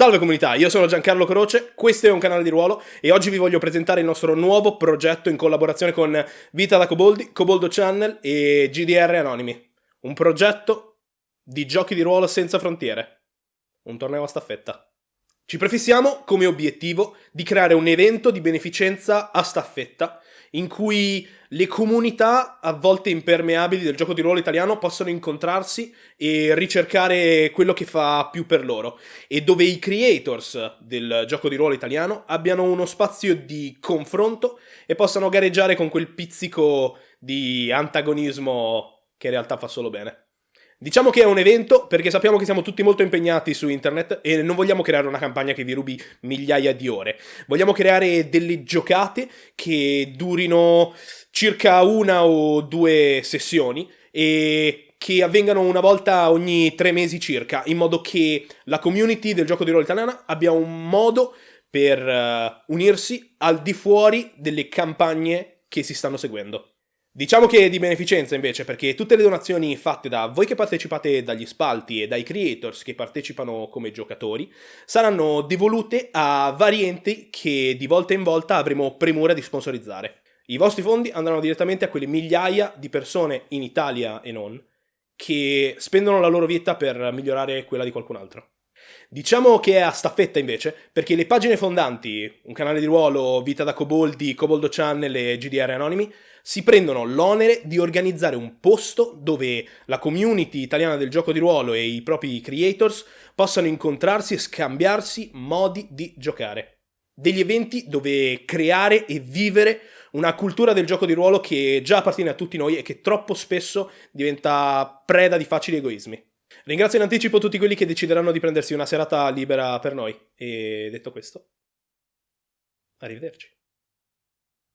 Salve comunità, io sono Giancarlo Croce, questo è un canale di ruolo e oggi vi voglio presentare il nostro nuovo progetto in collaborazione con Vita da Coboldi, Coboldo Channel e GDR Anonimi. Un progetto di giochi di ruolo senza frontiere. Un torneo a staffetta. Ci prefissiamo come obiettivo di creare un evento di beneficenza a staffetta in cui le comunità, a volte impermeabili del gioco di ruolo italiano, possono incontrarsi e ricercare quello che fa più per loro, e dove i creators del gioco di ruolo italiano abbiano uno spazio di confronto e possano gareggiare con quel pizzico di antagonismo che in realtà fa solo bene. Diciamo che è un evento perché sappiamo che siamo tutti molto impegnati su internet e non vogliamo creare una campagna che vi rubi migliaia di ore. Vogliamo creare delle giocate che durino circa una o due sessioni e che avvengano una volta ogni tre mesi circa, in modo che la community del gioco di ruolo italiana abbia un modo per uh, unirsi al di fuori delle campagne che si stanno seguendo. Diciamo che di beneficenza invece, perché tutte le donazioni fatte da voi che partecipate dagli spalti e dai creators che partecipano come giocatori saranno devolute a vari enti che di volta in volta avremo premura di sponsorizzare. I vostri fondi andranno direttamente a quelle migliaia di persone in Italia e non che spendono la loro vita per migliorare quella di qualcun altro. Diciamo che è a staffetta invece, perché le pagine fondanti, un canale di ruolo, Vita da Coboldi, Coboldo Channel e GDR Anonimi, si prendono l'onere di organizzare un posto dove la community italiana del gioco di ruolo e i propri creators possano incontrarsi e scambiarsi modi di giocare. Degli eventi dove creare e vivere una cultura del gioco di ruolo che già appartiene a tutti noi e che troppo spesso diventa preda di facili egoismi. Ringrazio in anticipo tutti quelli che decideranno di prendersi una serata libera per noi. E detto questo, arrivederci.